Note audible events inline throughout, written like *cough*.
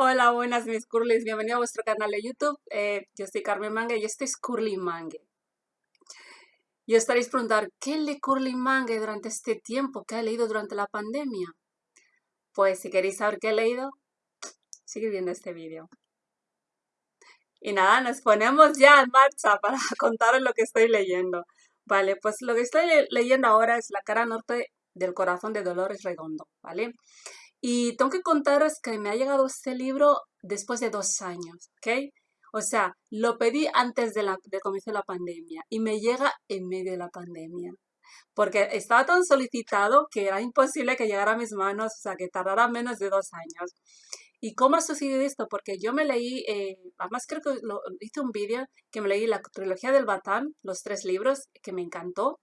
Hola, buenas mis curlis, bienvenido a vuestro canal de YouTube. Eh, yo soy Carmen Mangue y este es Curly Mangue. Y estaréis preguntar, ¿qué lee Curly Mangue durante este tiempo? ¿Qué ha leído durante la pandemia? Pues si queréis saber qué he leído, sigue viendo este vídeo. Y nada, nos ponemos ya en marcha *laughs* para contaros lo que estoy leyendo. Vale, pues lo que estoy leyendo ahora es La cara norte del corazón de Dolores Redondo, ¿vale? Y tengo que contaros que me ha llegado este libro después de dos años, ¿ok? O sea, lo pedí antes de, la, de comienzo la pandemia y me llega en medio de la pandemia. Porque estaba tan solicitado que era imposible que llegara a mis manos, o sea, que tardara menos de dos años. ¿Y cómo ha sucedido esto? Porque yo me leí, eh, además creo que hice un vídeo que me leí la trilogía del Batán, los tres libros, que me encantó.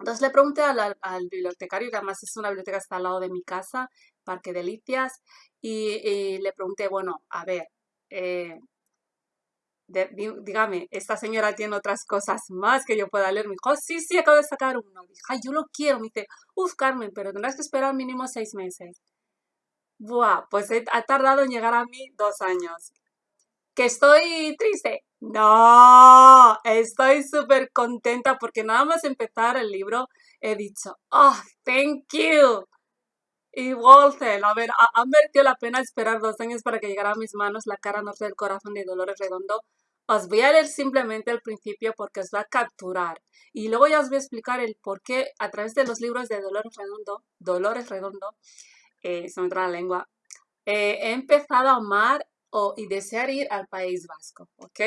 Entonces le pregunté al, bibliotecario, que además es una biblioteca que está al lado de mi casa, Parque Delicias, y, le pregunté, bueno, a ver, eh, dígame, esta señora tiene otras cosas más que yo pueda leer. Me dijo, oh, sí, sí, acabo de sacar uno. Dije, yo lo quiero. Me dice, uff, Carmen, pero tendrás que esperar mínimo seis meses. Buah, pues ha tardado en llegar a mí dos años. ¿Que estoy triste? No, estoy súper contenta porque nada más empezar el libro he dicho, oh, thank you. Y Walter, a ver, ha, merecido la pena esperar dos años para que llegara a mis manos la cara norte del corazón de Dolores Redondo. Os voy a leer simplemente el principio porque os va a capturar. Y luego ya os voy a explicar el por qué a través de los libros de Dolores Redondo, Dolores Redondo, eh, se me entra la lengua, eh, he empezado a amar o, y desear ir al País Vasco, ¿ok?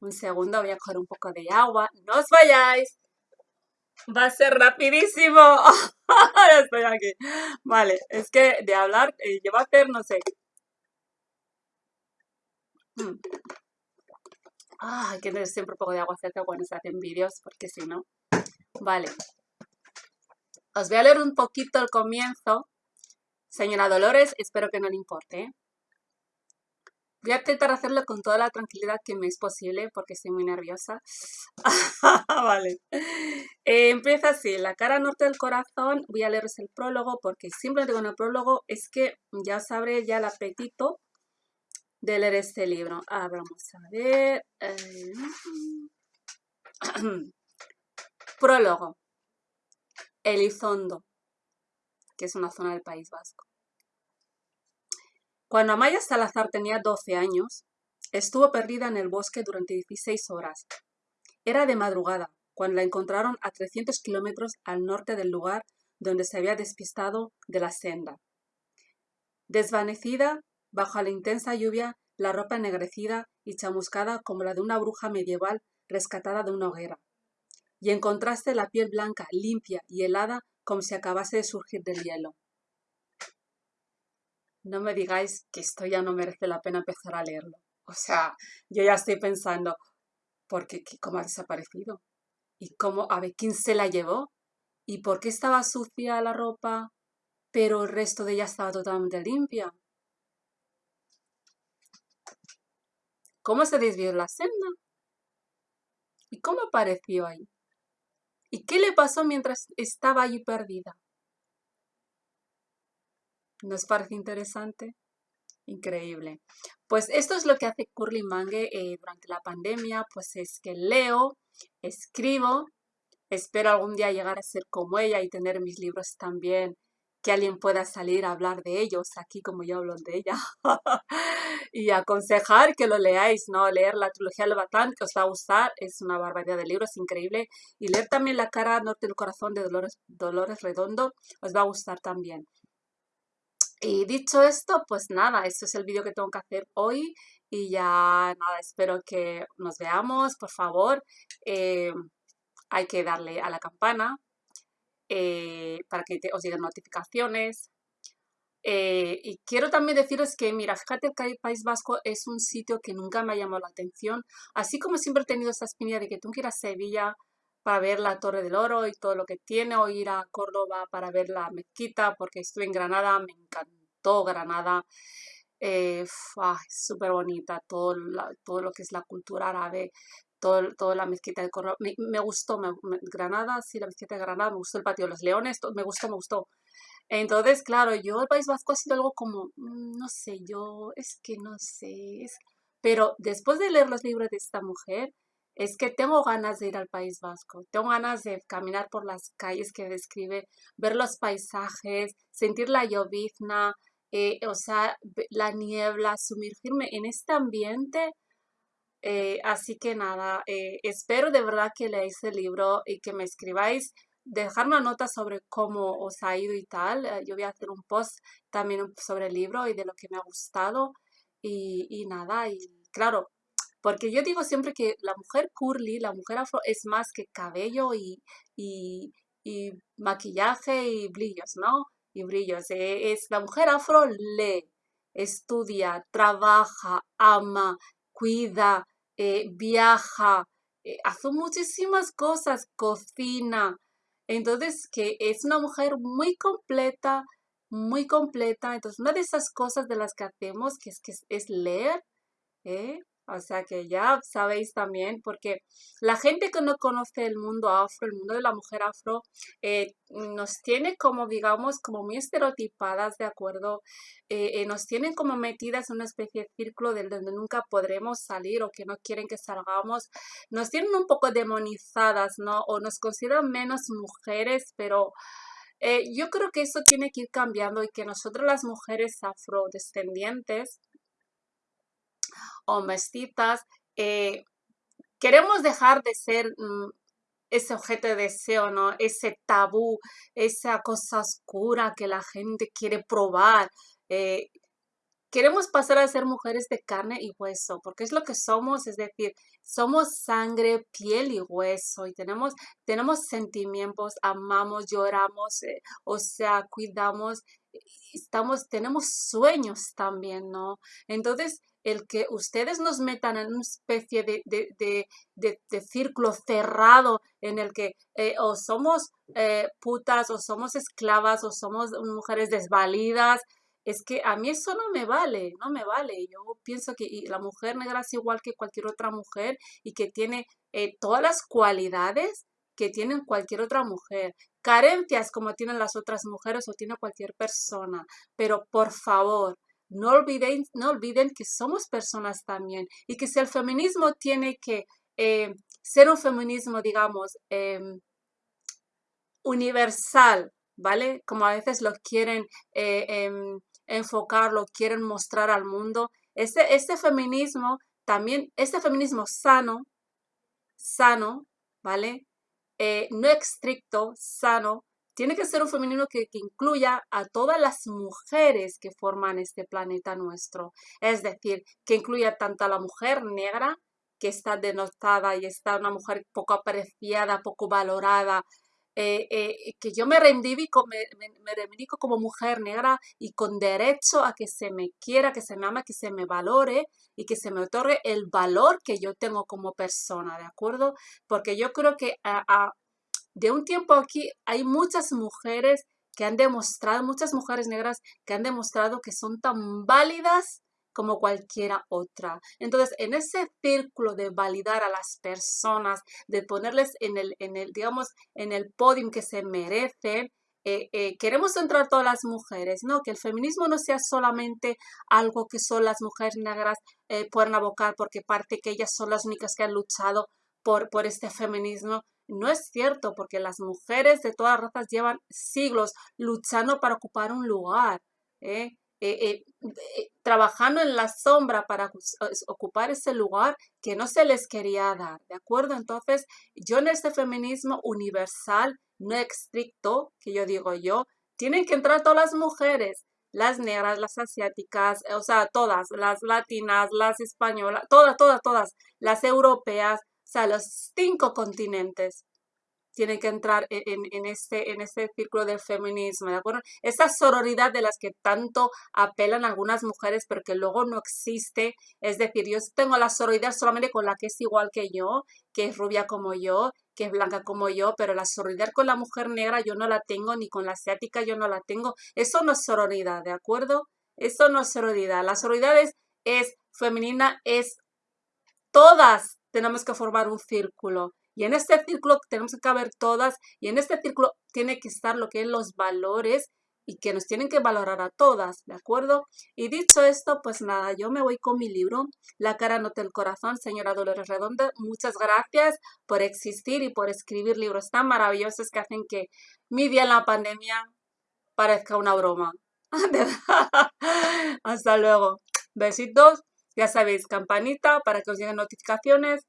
Un segundo, voy a coger un poco de agua. ¡No os vayáis! Va a ser rapidísimo. *laughs* ya estoy aquí. Vale, es que de hablar eh, lleva a hacer, no sé. Mm. Ah, hay que tener siempre un poco de agua cerca cuando se hacen vídeos, porque si no... Vale. Os voy a leer un poquito el comienzo. Señora Dolores, espero que no le importe. ¿eh? Voy a intentar hacerlo con toda la tranquilidad que me es posible porque estoy muy nerviosa. *laughs* vale. Eh, empieza así, la cara norte del corazón. Voy a leeros el prólogo porque simplemente con el prólogo es que ya sabré ya el apetito de leer este libro. Ah, vamos a ver. Eh, *clears throat* prólogo. Elizondo, que es una zona del País Vasco. Cuando Amaya Salazar tenía 12 años, estuvo perdida en el bosque durante 16 horas. Era de madrugada, cuando la encontraron a 300 kilómetros al norte del lugar donde se había despistado de la senda. Desvanecida, bajo la intensa lluvia, la ropa ennegrecida y chamuscada como la de una bruja medieval rescatada de una hoguera. Y en contraste la piel blanca, limpia y helada como si acabase de surgir del hielo no me digáis que esto ya no merece la pena empezar a leerlo. O sea, yo ya estoy pensando, ¿por qué, cómo ha desaparecido? ¿Y cómo, a ver, quién se la llevó? ¿Y por qué estaba sucia la ropa, pero el resto de ella estaba totalmente limpia? ¿Cómo se desvió la senda? ¿Y cómo apareció ahí? ¿Y qué le pasó mientras estaba allí perdida? ¿Nos parece interesante? Increíble. Pues esto es lo que hace Curly Mangue eh, durante la pandemia, pues es que leo, escribo, espero algún día llegar a ser como ella y tener mis libros también, que alguien pueda salir a hablar de ellos aquí como yo hablo de ella. *laughs* y aconsejar que lo leáis, ¿no? Leer la trilogía del Batán, que os va a gustar, es una barbaridad de libros, increíble. Y leer también La cara norte del corazón de Dolores, Dolores Redondo, os va a gustar también. Y dicho esto, pues nada, este es el vídeo que tengo que hacer hoy y ya nada, espero que nos veamos, por favor. Eh, hay que darle a la campana eh, para que os lleguen notificaciones. Eh, y quiero también deciros que, mira, fíjate que el País Vasco es un sitio que nunca me ha llamado la atención. Así como siempre he tenido esta espina de que tú quieras Sevilla para ver la Torre del Oro y todo lo que tiene, o ir a Córdoba para ver la mezquita, porque estuve en Granada, me encantó Granada, eh, súper bonita, todo, todo lo que es la cultura árabe, todo, toda la mezquita de Córdoba, me, gustó, Granada, sí, la mezquita de Granada, me gustó el patio de los leones, me gustó, me gustó. Entonces, claro, yo el País Vasco ha sido algo como, mm, no sé, yo es que no sé, pero después de leer los libros de esta mujer, es que tengo ganas de ir al País Vasco, tengo ganas de caminar por las calles que describe, ver los paisajes, sentir la llovizna, eh, o sea, la niebla, sumergirme en este ambiente. Eh, así que nada, eh, espero de verdad que leáis el libro y que me escribáis, dejar una nota sobre cómo os ha ido y tal. yo voy a hacer un post también sobre el libro y de lo que me ha gustado. Y, y nada, y claro, porque yo digo siempre que la mujer curly, la mujer afro, es más que cabello y, y, maquillaje y brillos, ¿no? Y brillos. Eh, es la mujer afro lee, estudia, trabaja, ama, cuida, eh, viaja, eh, hace muchísimas cosas, cocina. Entonces, que es una mujer muy completa, muy completa. Entonces, una de esas cosas de las que hacemos, que es, que es leer, ¿eh? O sea que ya sabéis también, porque la gente que no conoce el mundo afro, el mundo de la mujer afro, eh, nos tiene como, digamos, como muy estereotipadas, ¿de acuerdo? Eh, eh, nos tienen como metidas en una especie de círculo del donde nunca podremos salir o que no quieren que salgamos. Nos tienen un poco demonizadas, ¿no? O nos consideran menos mujeres, pero... yo creo que eso tiene que ir cambiando y que nosotros las mujeres afrodescendientes o mestizas, eh, queremos dejar de ser mm, ese objeto de deseo, ¿no? Ese tabú, esa cosa oscura que la gente quiere probar. Eh, queremos pasar a ser mujeres de carne y hueso, porque es lo que somos, es decir, somos sangre, piel y hueso y tenemos, tenemos sentimientos, amamos, lloramos, eh, o sea, cuidamos, estamos, tenemos sueños también, ¿no? Entonces, el que ustedes nos metan en una especie de, círculo cerrado en el que eh, o somos eh, putas o somos esclavas o somos mujeres desvalidas, es que a mí eso no me vale, no me vale. Yo pienso que la mujer negra es igual que cualquier otra mujer y que tiene eh, todas las cualidades que tienen cualquier otra mujer, carencias como tienen las otras mujeres o tiene cualquier persona, pero por favor, no olviden, no olviden que somos personas también y que si el feminismo tiene que eh, ser un feminismo, digamos, em, universal, ¿vale? Como a veces lo quieren eh, em, enfocar, lo quieren mostrar al mundo. Este, este feminismo también, este feminismo sano, sano, ¿vale? Eh, no estricto, sano, tiene que ser un femenino que, incluya a todas las mujeres que forman este planeta nuestro. Es decir, que incluya tanto a la mujer negra, que está denotada y está una mujer poco apreciada, poco valorada, eh, eh, que yo me reivindico, me, como mujer negra y con derecho a que se me quiera, que se me ama, que se me valore y que se me otorgue el valor que yo tengo como persona, ¿de acuerdo? Porque yo creo que a de un tiempo aquí hay muchas mujeres que han demostrado, muchas mujeres negras que han demostrado que son tan válidas como cualquiera otra. Entonces, en ese círculo de validar a las personas, de ponerles en el, en el digamos, en el podio que se merecen, eh, eh, queremos entrar todas las mujeres, ¿no? Que el feminismo no sea solamente algo que son las mujeres negras eh, pueden abocar porque parte que ellas son las únicas que han luchado por, por este feminismo, no es cierto, porque las mujeres de todas razas llevan siglos luchando para ocupar un lugar, ¿eh? Eh, trabajando en la sombra para ocupar ese lugar que no se les quería dar, ¿de acuerdo? Entonces, yo en este feminismo universal, no estricto, que yo digo yo, tienen que entrar todas las mujeres, las negras, las asiáticas, o sea, todas, las latinas, las españolas, todas, todas, todas, las europeas, o sea, los cinco continentes tienen que entrar e-, en, este, en este círculo del feminismo, ¿de acuerdo? Esa sororidad de las que tanto apelan algunas mujeres, pero que luego no existe. Es decir, yo tengo la sororidad solamente con la que es igual que yo, que es rubia como yo, que es blanca como yo, pero la sororidad con la mujer negra yo no la tengo, ni con la asiática yo no la tengo. Eso no es sororidad, ¿de acuerdo? Eso no es sororidad. La sororidad es, es femenina, es todas tenemos que formar un círculo. Y en este círculo tenemos que caber todas y en este círculo tiene que estar lo que es los valores y que nos tienen que valorar a todas, ¿de acuerdo? Y dicho esto, pues nada, yo me voy con mi libro, La cara nota el corazón, señora Dolores Redonda. Muchas gracias por existir y por escribir libros tan maravillosos que hacen que mi día en la pandemia parezca una broma. *laughs* Hasta luego. Besitos. Ya sabéis, campanita para que os lleguen notificaciones.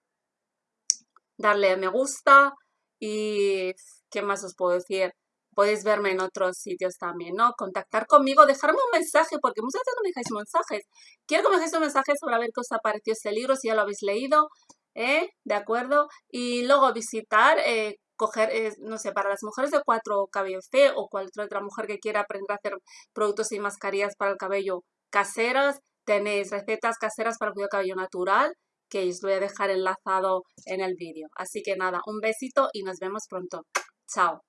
Darle a me gusta. Y ¿qué más os puedo decir? Podéis verme en otros sitios también, ¿no? Contactar conmigo, dejarme un mensaje, porque muchas veces no me dejáis mensajes. Quiero que me dejáis un mensaje sobre ver qué os ha parecido este libro, si ya lo habéis leído, ¿eh? ¿De acuerdo? Y luego visitar, eh, coger, eh, no sé, para las mujeres de cuatro cabello fe o cualquier otra mujer que quiera aprender a hacer productos y mascarillas para el cabello caseras, tenéis recetas caseras para el cuidado cabello natural, que os voy a dejar enlazado en el vídeo. Así que nada, un besito y nos vemos pronto. Chao.